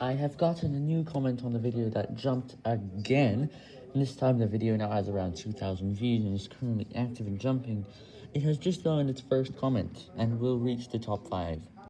I have gotten a new comment on the video that jumped again, this time the video now has around 2,000 views and is currently active and jumping. It has just gotten its first comment, and will reach the top 5.